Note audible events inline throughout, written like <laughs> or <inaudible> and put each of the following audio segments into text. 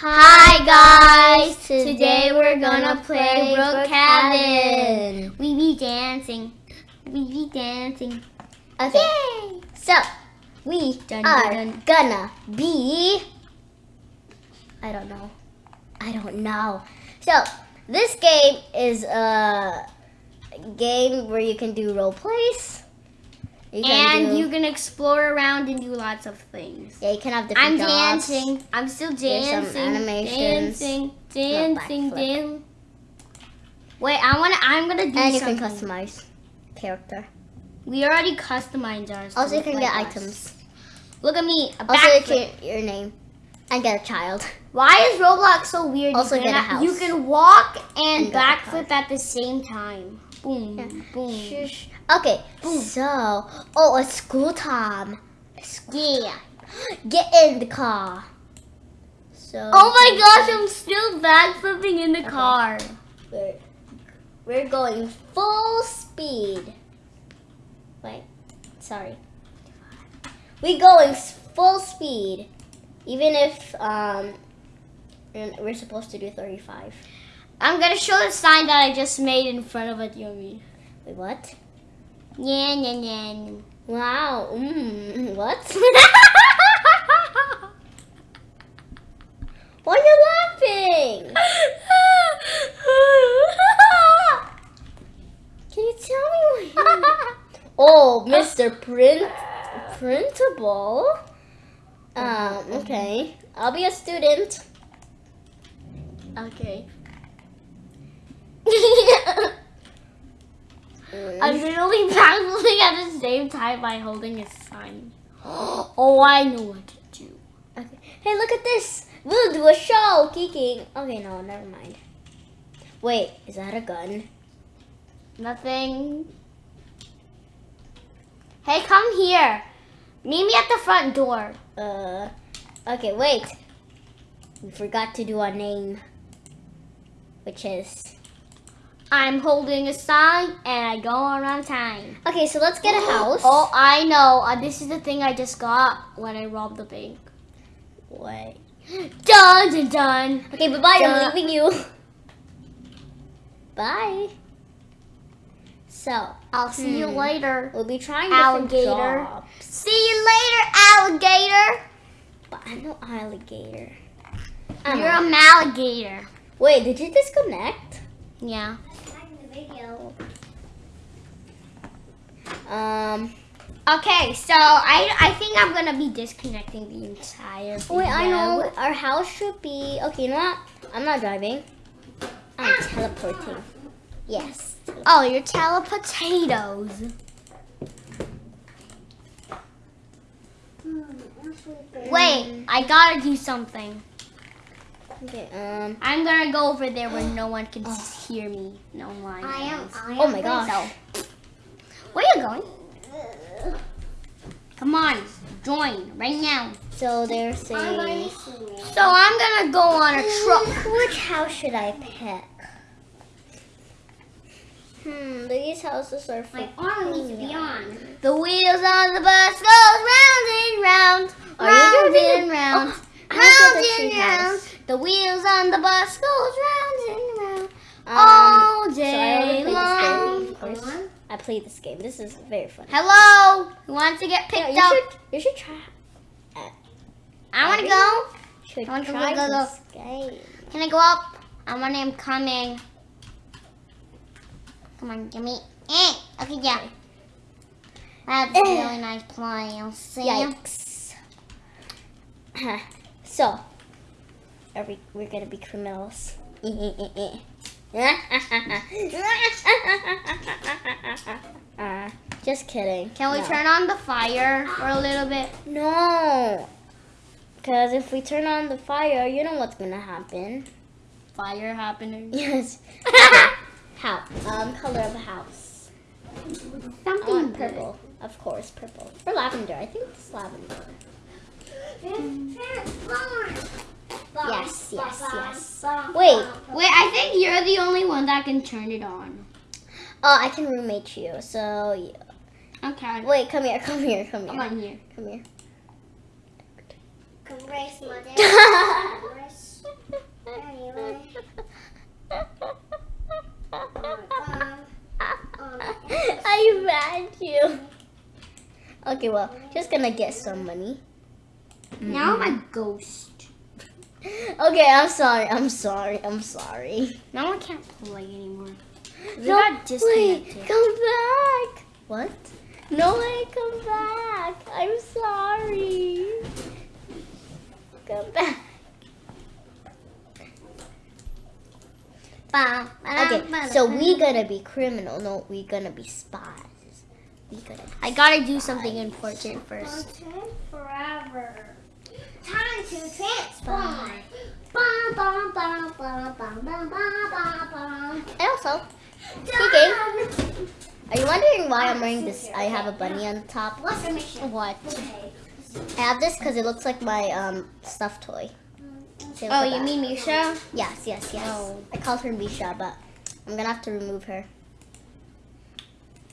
Hi guys! Today we're gonna play Brookhaven. We be dancing. We be dancing. Okay. Yay! So, we Dun, are dun, gonna be. I don't know. I don't know. So, this game is a game where you can do role plays. You And do- you can explore around and do lots of things. Yeah, you can have different I'm jobs. dancing. I'm still dancing. Dancing. Dancing. Dancing. Wait, I wanna. I'm gonna do And you can customize character. We already customized ours. Also, you can like get us. items. Look at me. A Also, you can your name and get a child. Why is Roblox so weird? Also you get a house. You can walk and, And backflip at the same time. Boom, Yeah. boom. Shush. Okay, so oh, it's school time. Yeah. Get in the car. So. Oh my gosh, I'm still back backflipping in the Okay. car. We're, we're going full speed. Wait, sorry. We going full speed, even if um we're we're supposed to do 35. I'm gonna show the sign that I just made in front of it, Yumi. Wait, what? Yeah, yeah, yeah. Wow. Mm, <laughs> what? <laughs> Why are you laughing? <laughs> Can you tell me what? Oh, Mr. Print Printable. Um. Okay. I'll be a student. okay. Mm. I'm literally backflipping at the same time by holding a sign. <gasps> Oh, I know what to do. Okay. Hey, look at this. We'll do a show, geeking. Okay, no, never mind. Wait, is that a gun? Nothing. Hey, come here. Meet me at the front door. Uh, okay, wait. We forgot to do our name, which is. I'm holding a sign and I go around time. Okay, so let's get a house. Oh, I know. Uh, this is the thing I just got when I robbed the bank. What? Done, done, done. Okay, bye bye. Duh. I'm leaving you. Bye. So I'll see you Hmm. later. we'll be trying Alligator. See you later, alligator. But I'm no alligator. You're Uh-huh. a malligator. Wait, did you disconnect? Yeah. Um. Okay, so I I think I'm gonna be disconnecting the entire. Wait, I know our house should be. Okay, you know what? I'm not driving. I'm teleporting. Yes. Oh, you're telepotatoes. Wait, I gotta do something. Okay. Um. I'm gonna go over there where no one can hear me. No one. I am-. I am Oh my gosh. Where are you going? Come on, join right now. So they're saying. So I'm gonna go on a truck. Which house should I pick? Hmm, these houses are for arm needs to be on. The wheels on the bus goes round and round, Are you round and round, Oh, round and round. The wheels on the bus goes round and round Um, all so I day this game. long. I played this game. This is very fun. Hello, who wants to get picked you up? should you should try. I want to go. Should I want to try go, go, this game. Can I go up? I want him coming. Come on, give me. Eh. Okay, yeah. That's <clears throat> a really nice plan. See? Yikes. <laughs> so, are we? We're gonna be criminals. <laughs> uh, just kidding. Can we No. turn on the fire for a little bit? No. Because if we turn on the fire, you know what's gonna happen. Fire happening. <laughs> Yes. <laughs> How? Um, color of the house. Something want purple. Of course, purple. Or lavender. I think it's lavender. Yes, yes, yes. Wait, wait, I think you're the only one that can turn it on. Oh, I can roommate you, so... Yeah. Okay. Wait, come here, come here, come here. Come on here. Come here. Come race, mother. <laughs> anyway. I ran you. Okay, well, just gonna get some money. Now I'm a ghost. Okay, I'm sorry. I'm sorry. I'm sorry. Now I can't play anymore. We No, got wait, come back. What? No way, come back. I'm sorry. Come back. Okay, so we gonna be criminal. No, we gonna be spies. We gonna. Be I gotta do something important first. Forever. Time to transform. And also, are you wondering why I'm wearing this? I have a bunny on top. What's the mission? What? I have this because it looks like my um stuffed toy. Oh, you that. mean Misha? Yes, yes, yes. Oh. I called her Misha, but I'm gonna have to remove her.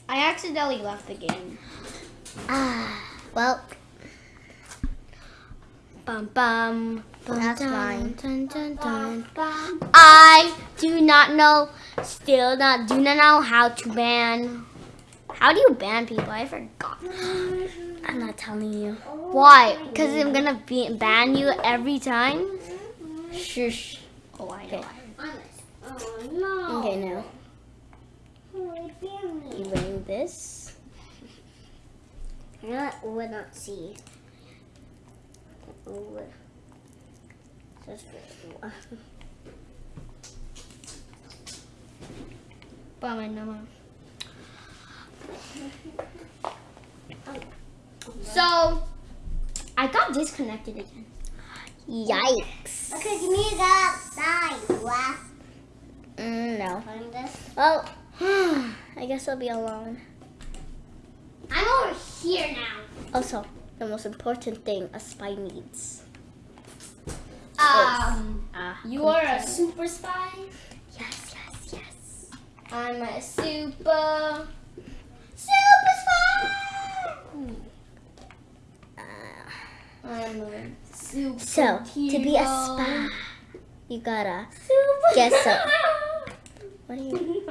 I accidentally left the game. Ah, well, Bum bum. bum, That's dun, fine. Dun, dun. I do not know, still not do not know how to ban. How do you ban people? I forgot. I'm not telling you. Why? Because I'm gonna be, ban you every time. Shush. Oh, I Okay. Oh no. Okay, now you me. wearing this. <laughs> That would not see. Would. Just <laughs> Bum, no, <laughs> So, I got disconnected again. Yikes. Okay, give me that side. Laugh Mm, no. Well, <sighs> I guess I'll be alone. I'm over here now. Also, the most important thing a spy needs. Um, you are a super spy. Yes, yes, yes. I'm a super, super spy. Uh, I'm a super. so, to be a spy, you gotta. Super. Guess up. <laughs> What are you?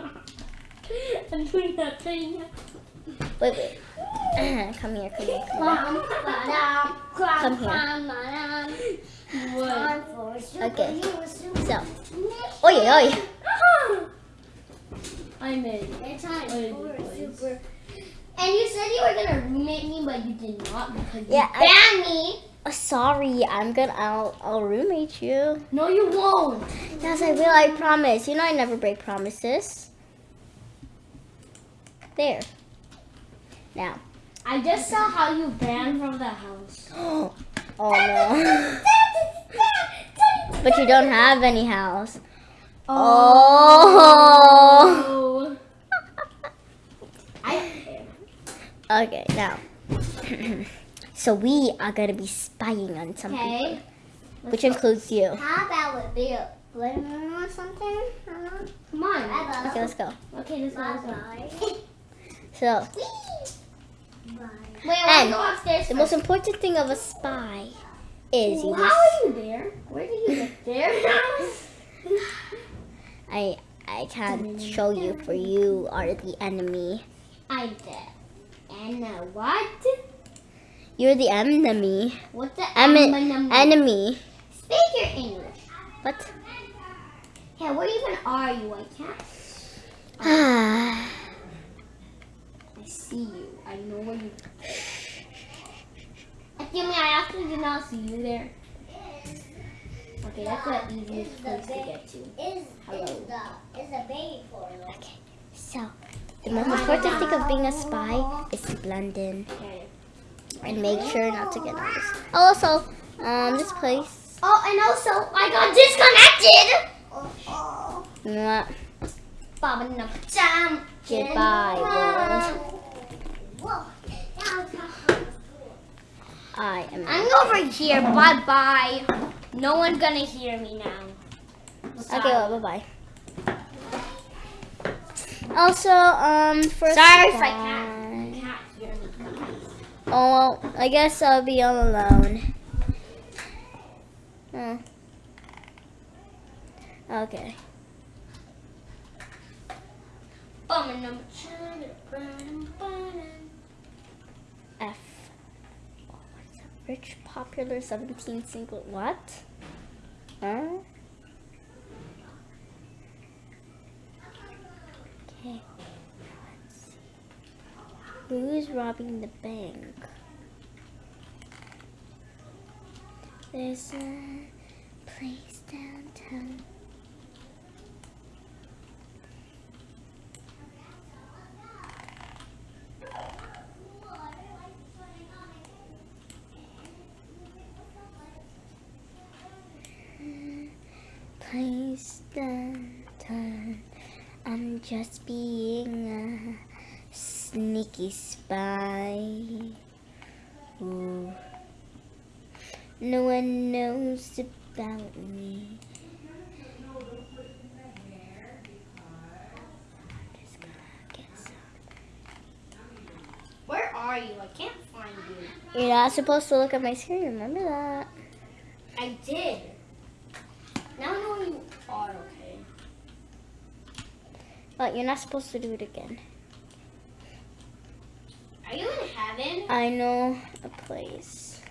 I'm doing nothing. Wait, wait. <coughs> come here, come here, come here. Come here. Okay. So, oi, oi. I'm in. It's time for boys. super. And you said you were gonna roommate me, but you did not because Yeah, you I- banned me. Oh, sorry, I'm gonna. I'll, I'll roommate you. No, you won't. Yes, I will. I promise. You know I never break promises. There. Now. I just saw how you banned from the house. <gasps> Oh no. but you don't have any house. Oh. I <laughs> Okay, now. <laughs> so we are gonna be spying on some okay. people, which includes you. How about with Bill? Lemon or something? Huh? Come on. Okay, let's go. Okay, let's go. Let's go. Bye-bye. So <laughs> Bye. Wait, And want to go upstairs. the most important thing of a spy is you How are you there? Where did you get there? <laughs> I I can't show you, for you are the enemy. I did. And uh, what? You're the enemy. What's the Em- enemy? enemy. Speak your English. What? Yeah, where even are you? I can't. Ah. <sighs> I see you. I know where you. Excuse me, I actually did not see you there. Okay, that's the easiest place to get to. Is Hello. is the baby portal? Okay. So the most important thing of being a spy is to blend in Okay. and make sure not to get noticed. Also, um, this place. Oh, and also, I got disconnected! Mwah. Baba no jam. Goodbye, world. Whoa. That was I am. I'm over here. Bye bye. No one's gonna hear me now. Okay, well, bye bye. Also, um, for Sorry if I can't, can't hear me. Oh, well, I guess I'll be all alone. Oh. Okay. Baba no jam. Rich, popular 17 single. What? Huh? Okay. Let's see. Who's robbing the bank? There's a place downtown. Place downtown. I'm just being a sneaky spy. Ooh. No one knows about me. I'm just gonna get some. Where are you? I can't find you. You're not supposed to look at my screen, remember that? I did. Now I know you are, okay. But you're not supposed to do it again. Are you in heaven? I know a place.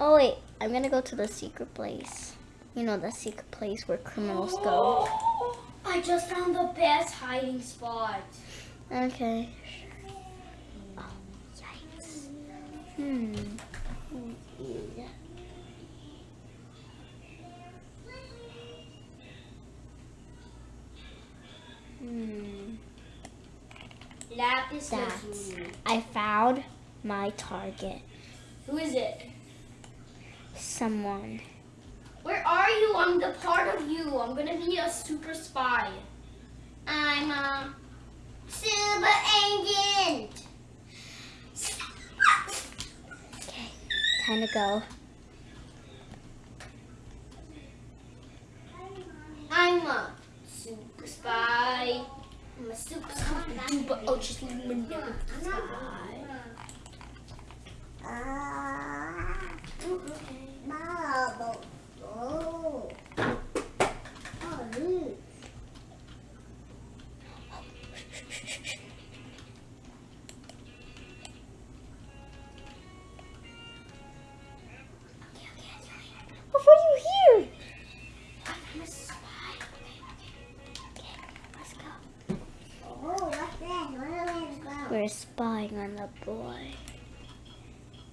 Oh wait, I'm gonna go to the secret place. You know the secret place where criminals go. <gasps> I just found the best hiding spot. Okay. Oh, yikes. Hmm. Lapis That's-. I found my target. Who is it? Someone. Where are you? I'm the part of you. I'm gonna be a super spy. I'm a super agent. Okay. Time to go. I'm a super spy. I'm a super super duper ultra super duper spy. Oh. Spying boy.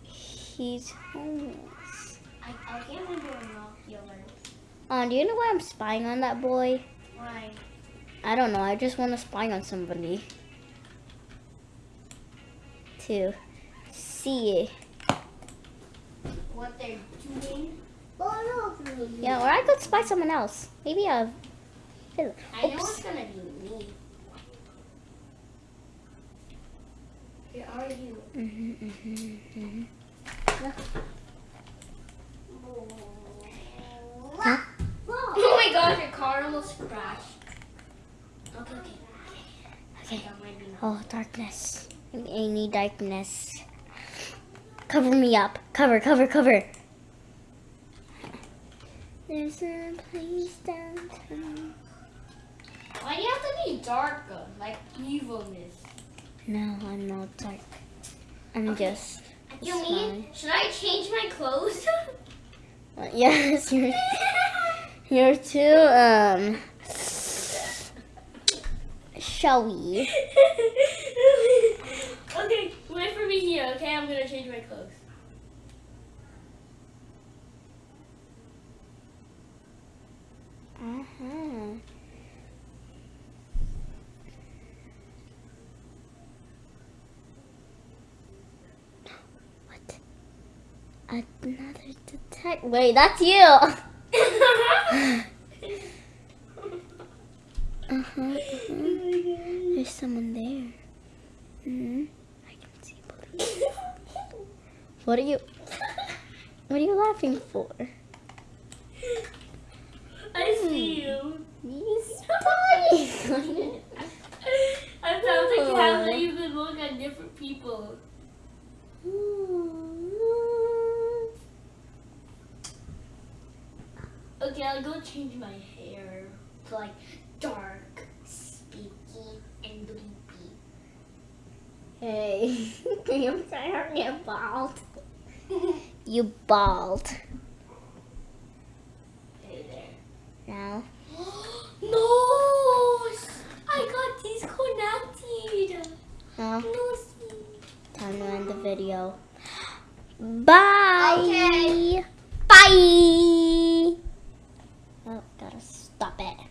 He's homeless. I, I can't remember Nokia Um, do you know why I'm spying on that boy? Why? I don't know. I just want to spy on somebody. To see. What they're doing? Oh. Yeah, or I could spy someone else. Maybe a. I know Oops. it's gonna be me. Where you? hmm hmm hmm Huh? Oh my gosh, your car almost crashed. Okay, okay. Okay. Oh, darkness. I need darkness. Cover me up. Cover, cover, cover. There's a place downtown. Why do you have to be darker? Like evilness. No, I'm not dark. I'm Okay. just. You mean, should I change my clothes? <laughs> Uh, yes, you're. You're too. Um. Shall <laughs> we? okay, wait for me here, okay? I'm gonna change my clothes. Uh huh. What? Another detective. Wait, that's you. Uh huh. uh-huh. There's someone there. hmm I can see police. What are you? What are you laughing for? I see you. He's spying. <laughs> I found a cat that you can look at different people. Okay, I'll go change my hair to like dark, speaky, and bleepy. Hey, <laughs> I'm sorry, I'm bald. <laughs> You bald. Hey there. Now, <gasps> no! I got disconnected. No, see. time to end the video. <gasps> Bye. Okay. Bye. Stop it.